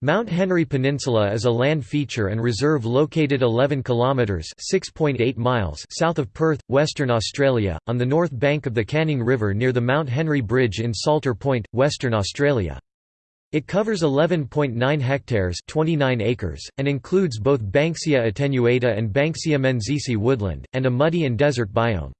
Mount Henry Peninsula is a land feature and reserve located 11 kilometres (6.8 miles) south of Perth, Western Australia, on the north bank of the Canning River near the Mount Henry Bridge in Salter Point, Western Australia. It covers 11.9 hectares 29 acres, and includes both Banksia attenuata and Banksia menziesii woodland, and a muddy and desert biome.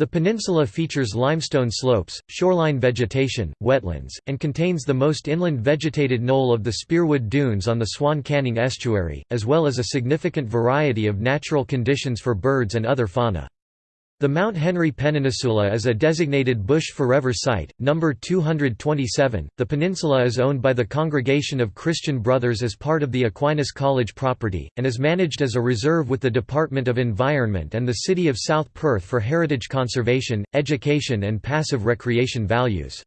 The peninsula features limestone slopes, shoreline vegetation, wetlands, and contains the most inland vegetated knoll of the Spearwood Dunes on the Swan Canning estuary, as well as a significant variety of natural conditions for birds and other fauna. The Mount Henry Peninsula is a designated Bush Forever Site, number 227. The peninsula is owned by the Congregation of Christian Brothers as part of the Aquinas College property, and is managed as a reserve with the Department of Environment and the City of South Perth for heritage conservation, education, and passive recreation values.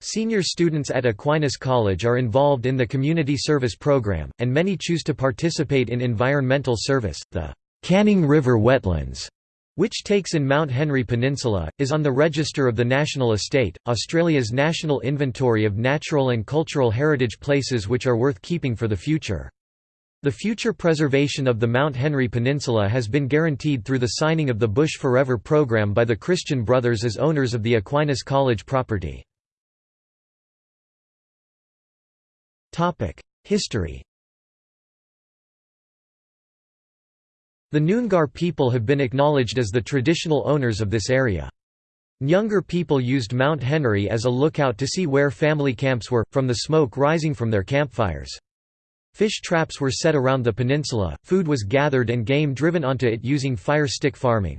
Senior students at Aquinas College are involved in the Community Service Program, and many choose to participate in environmental service. The Canning River Wetlands which takes in Mount Henry Peninsula, is on the Register of the National Estate, Australia's national inventory of natural and cultural heritage places which are worth keeping for the future. The future preservation of the Mount Henry Peninsula has been guaranteed through the signing of the Bush Forever program by the Christian Brothers as owners of the Aquinas College property. History The Noongar people have been acknowledged as the traditional owners of this area. Noongar people used Mount Henry as a lookout to see where family camps were, from the smoke rising from their campfires. Fish traps were set around the peninsula, food was gathered and game driven onto it using fire stick farming.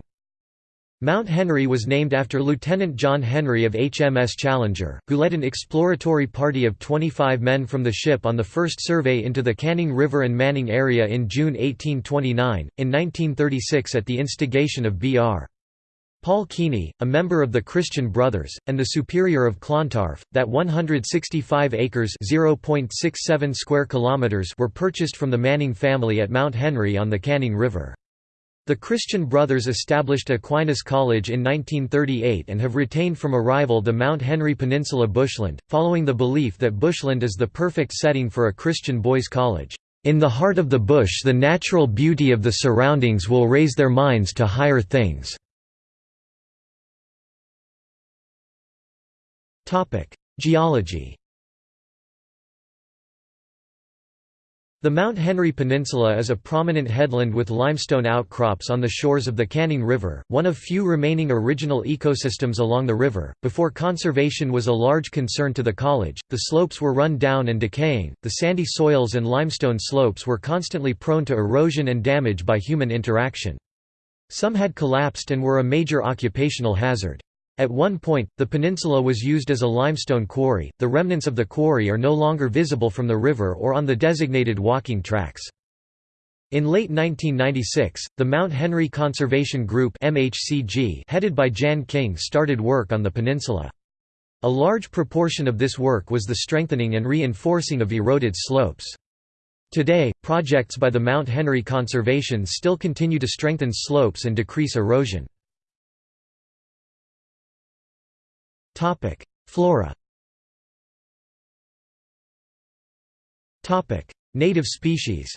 Mount Henry was named after Lieutenant John Henry of HMS Challenger, who led an exploratory party of 25 men from the ship on the first survey into the Canning River and Manning area in June 1829, in 1936 at the instigation of B.R. Paul Keaney, a member of the Christian Brothers, and the superior of Clontarf, that 165 acres (0.67 square kilometers) were purchased from the Manning family at Mount Henry on the Canning River. The Christian Brothers established Aquinas College in 1938 and have retained from arrival the Mount Henry Peninsula bushland, following the belief that bushland is the perfect setting for a Christian boys' college. In the heart of the bush the natural beauty of the surroundings will raise their minds to higher things. Geology The Mount Henry Peninsula is a prominent headland with limestone outcrops on the shores of the Canning River, one of few remaining original ecosystems along the river. Before conservation was a large concern to the college, the slopes were run down and decaying, the sandy soils and limestone slopes were constantly prone to erosion and damage by human interaction. Some had collapsed and were a major occupational hazard. At one point, the peninsula was used as a limestone quarry, the remnants of the quarry are no longer visible from the river or on the designated walking tracks. In late 1996, the Mount Henry Conservation Group headed by Jan King started work on the peninsula. A large proportion of this work was the strengthening and reinforcing of eroded slopes. Today, projects by the Mount Henry Conservation still continue to strengthen slopes and decrease erosion. Topic: Flora. Topic: Native species.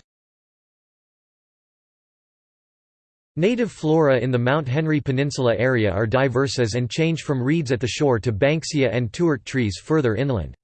Native flora in the Mount Henry Peninsula area are diverse as and change from reeds at the shore to banksia and tuart trees further inland.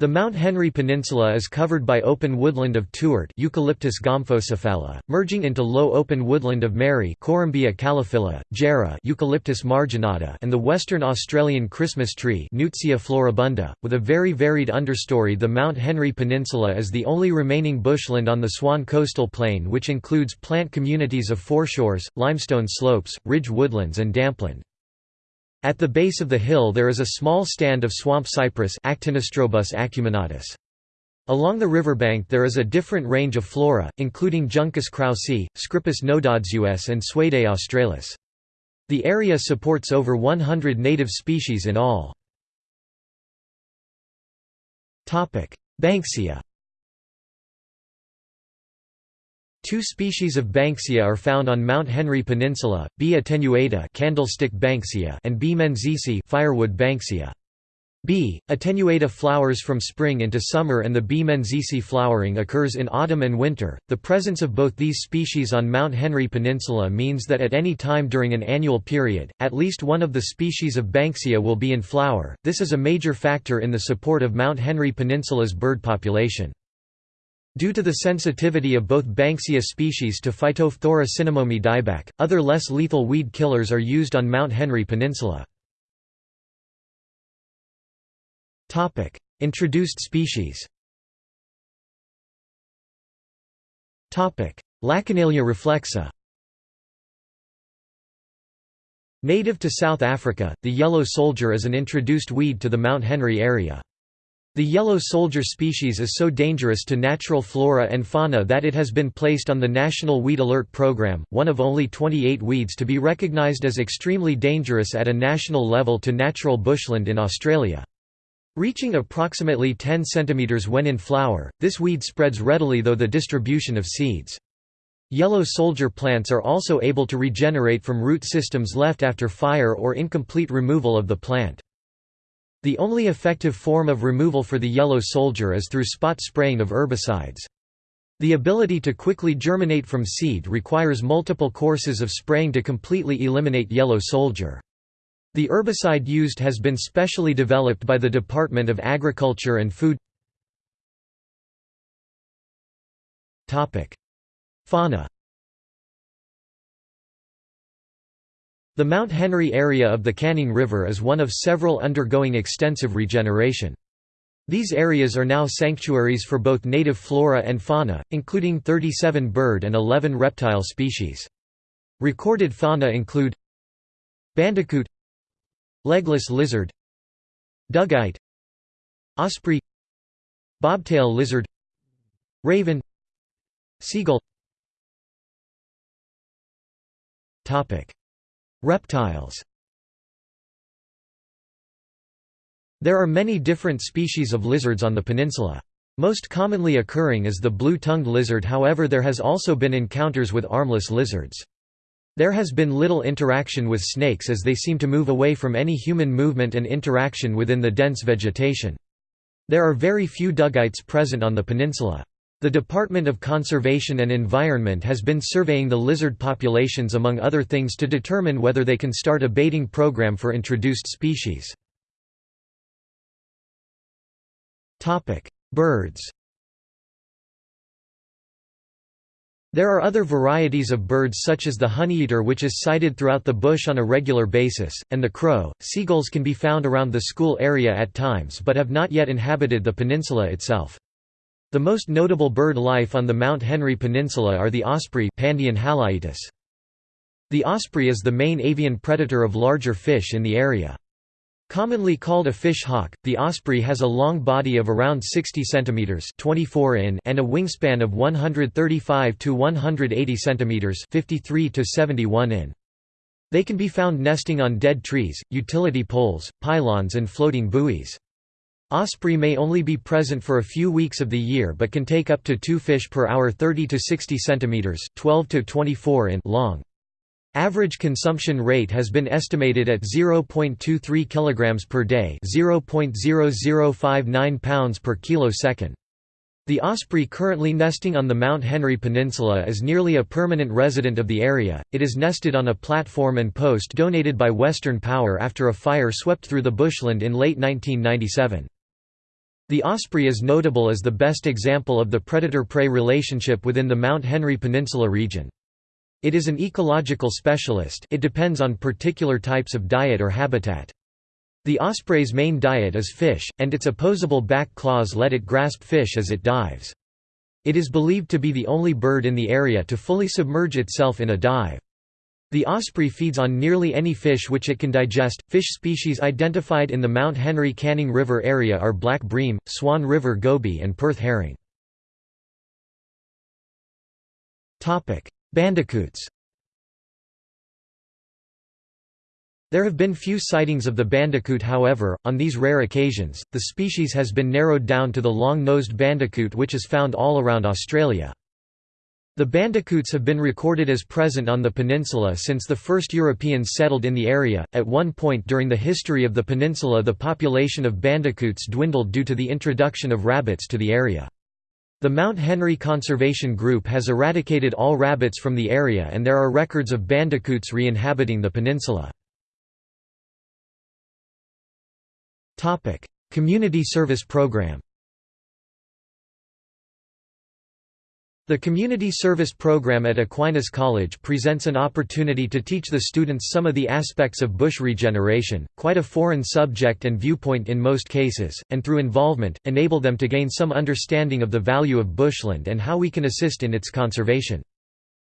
The Mount Henry Peninsula is covered by open woodland of tuart Eucalyptus gomphocephala, merging into low open woodland of marri Corymbia calophylla, Jarrah Eucalyptus marginata and the western Australian Christmas tree Nuytsia floribunda, with a very varied understory The Mount Henry Peninsula is the only remaining bushland on the Swan coastal plain which includes plant communities of foreshores, limestone slopes, ridge woodlands and dampland. At the base of the hill there is a small stand of swamp cypress Actinostrobus acuminatus. Along the riverbank there is a different range of flora, including Juncus kraussii, Scirpus nodosus and Suaeda australis. The area supports over 100 native species in all. Banksia Two species of Banksia are found on Mount Henry Peninsula, B. attenuata candlestick Banksia and B. menziesii firewood Banksia. B. Attenuata flowers from spring into summer and the B. menziesii flowering occurs in autumn and winter. The presence of both these species on Mount Henry Peninsula means that at any time during an annual period, at least one of the species of Banksia will be in flower. This is a major factor in the support of Mount Henry Peninsula's bird population. Due to the sensitivity of both Banksia species to Phytophthora cinnamomi dieback, other less lethal weed killers are used on Mount Henry Peninsula. Topic: Introduced species. Topic: Lachenalia reflexa. Native to South Africa, the yellow soldier is an introduced weed to the Mount Henry area. The yellow soldier species is so dangerous to natural flora and fauna that it has been placed on the National Weed Alert Program, one of only 28 weeds to be recognised as extremely dangerous at a national level to natural bushland in Australia. Reaching approximately 10 cm when in flower, this weed spreads readily though the distribution of seeds. Yellow soldier plants are also able to regenerate from root systems left after fire or incomplete removal of the plant. The only effective form of removal for the yellow soldier is through spot spraying of herbicides. The ability to quickly germinate from seed requires multiple courses of spraying to completely eliminate yellow soldier. The herbicide used has been specially developed by the Department of Agriculture and Food Fauna The Mount Henry area of the Canning River is one of several undergoing extensive regeneration. These areas are now sanctuaries for both native flora and fauna, including 37 bird and 11 reptile species. Recorded fauna include Bandicoot Legless lizard Dugite Osprey Bobtail lizard Raven Seagull Reptiles There are many different species of lizards on the peninsula. Most commonly occurring is the blue-tongued lizard however there has also been encounters with armless lizards. There has been little interaction with snakes as they seem to move away from any human movement and interaction within the dense vegetation. There are very few dugites present on the peninsula. The Department of Conservation and Environment has been surveying the lizard populations among other things to determine whether they can start a baiting program for introduced species. Birds There are other varieties of birds such as the honeyeater which is sighted throughout the bush on a regular basis, and the crow. Seagulls can be found around the school area at times but have not yet inhabited the peninsula itself. The most notable bird life on the Mount Henry Peninsula are the osprey Pandion. The osprey is the main avian predator of larger fish in the area. Commonly called a fish hawk, the osprey has a long body of around 60 cm 24 in and a wingspan of 135 to 180 cm 53 to 71 in. They can be found nesting on dead trees, utility poles, pylons and floating buoys. Osprey may only be present for a few weeks of the year but can take up to 2 fish per hour 30 to 60 cm 12 to 24 in long. Average consumption rate has been estimated at 0.23 kg per day 0.0059 pounds per kilosecond. The osprey currently nesting on the Mount Henry Peninsula is nearly a permanent resident of the area, it is nested on a platform and post donated by Western Power after a fire swept through the bushland in late 1997. The osprey is notable as the best example of the predator-prey relationship within the Mount Henry Peninsula region. It is an ecological specialist it depends on particular types of diet or habitat. The osprey's main diet is fish, and its opposable back claws let it grasp fish as it dives. It is believed to be the only bird in the area to fully submerge itself in a dive. The osprey feeds on nearly any fish which it can digest. Fish species identified in the Mount Henry Canning River area are black bream, Swan River goby, and Perth herring. Topic: Bandicoots There have been few sightings of the bandicoot however, on these rare occasions, the species has been narrowed down to the long-nosed bandicoot which is found all around Australia. The bandicoots have been recorded as present on the peninsula since the first Europeans settled in the area. At one point during the history of the peninsula, the population of bandicoots dwindled due to the introduction of rabbits to the area. The Mount Henry Conservation Group has eradicated all rabbits from the area and there are records of bandicoots re-inhabiting the peninsula. Community Service Program The Community Service Program at Aquinas College presents an opportunity to teach the students some of the aspects of bush regeneration, quite a foreign subject and viewpoint in most cases, and through involvement, enable them to gain some understanding of the value of bushland and how we can assist in its conservation.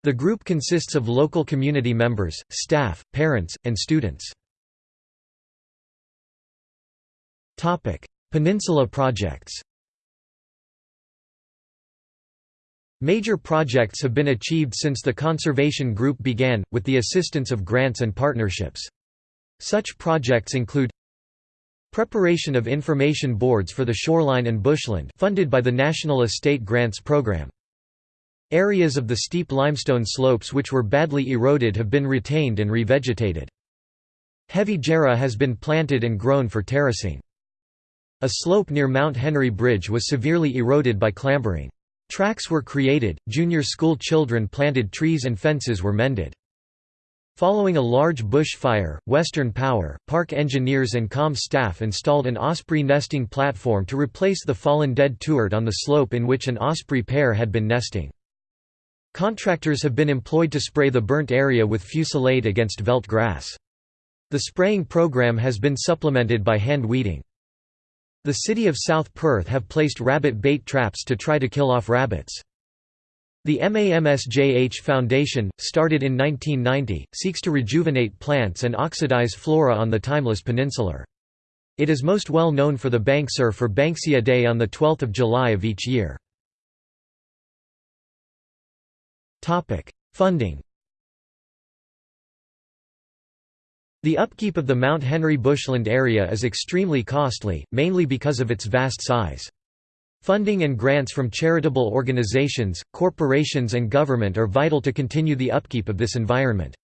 The group consists of local community members, staff, parents, and students. Peninsula projects Major projects have been achieved since the conservation group began, with the assistance of grants and partnerships. Such projects include Preparation of information boards for the shoreline and bushland funded by the National Estate Grants Program. Areas of the steep limestone slopes which were badly eroded have been retained and revegetated. Heavy jarrah has been planted and grown for terracing. A slope near Mount Henry Bridge was severely eroded by clambering. Tracks were created, junior school children planted trees and fences were mended. Following a large bush fire, Western Power, park engineers and COM staff installed an osprey nesting platform to replace the fallen dead tuart on the slope in which an osprey pair had been nesting. Contractors have been employed to spray the burnt area with fusilade against veld grass. The spraying program has been supplemented by hand weeding. The city of South Perth have placed rabbit bait traps to try to kill off rabbits. The MAMSJH Foundation, started in 1990, seeks to rejuvenate plants and oxidize flora on the timeless peninsular. It is most well known for the Banksur for Banksia Day on 12 July of each year. Funding The upkeep of the Mount Henry bushland area is extremely costly, mainly because of its vast size. Funding and grants from charitable organizations, corporations and government are vital to continue the upkeep of this environment.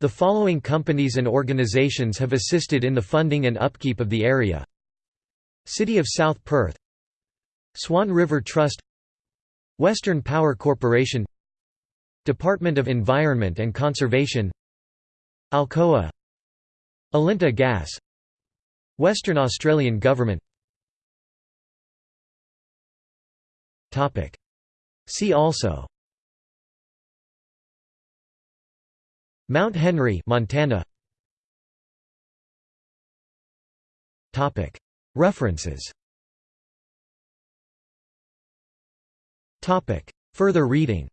The following companies and organizations have assisted in the funding and upkeep of the area City of South Perth Swan River Trust Western Power Corporation Department of Environment and Conservation Alcoa Alinta Gas. Western Australian Government. See also. Mount Henry Montana. References. Further reading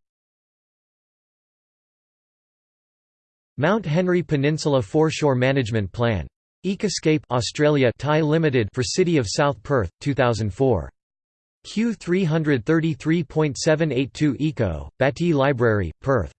Mount Henry Peninsula Foreshore Management Plan. Ecoscape Australia Thai Limited for City of South Perth, 2004. Q333.782 Eco, Battye Library, Perth.